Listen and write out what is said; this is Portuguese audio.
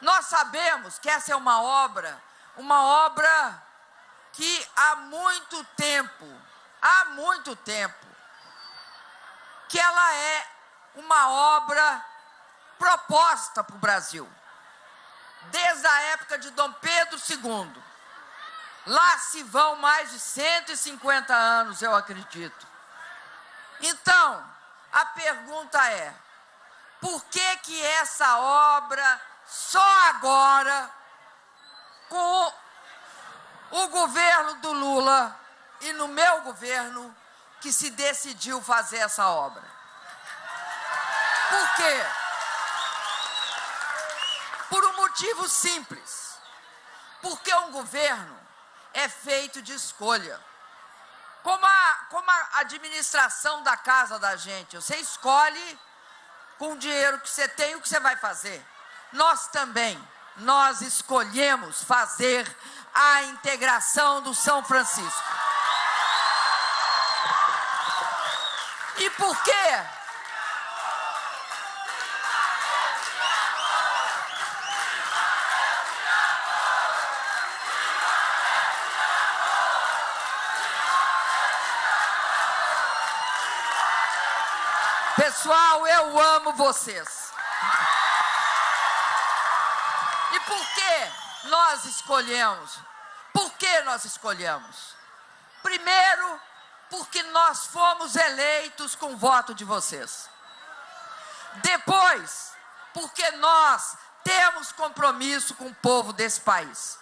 Nós sabemos que essa é uma obra, uma obra que há muito tempo, há muito tempo, que ela é uma obra proposta para o Brasil. Desde a época de Dom Pedro II. Lá se vão mais de 150 anos, eu acredito. Então, a pergunta é: por que que essa obra só agora com o governo do Lula e no meu governo que se decidiu fazer essa obra? Por quê? Por um motivo simples. Porque um governo é feito de escolha. Como a, como a administração da casa da gente, você escolhe com o dinheiro que você tem o que você vai fazer. Nós também, nós escolhemos fazer a integração do São Francisco. E por quê? Pessoal, eu amo vocês. Por que nós escolhemos? Por que nós escolhemos? Primeiro, porque nós fomos eleitos com o voto de vocês. Depois, porque nós temos compromisso com o povo desse país.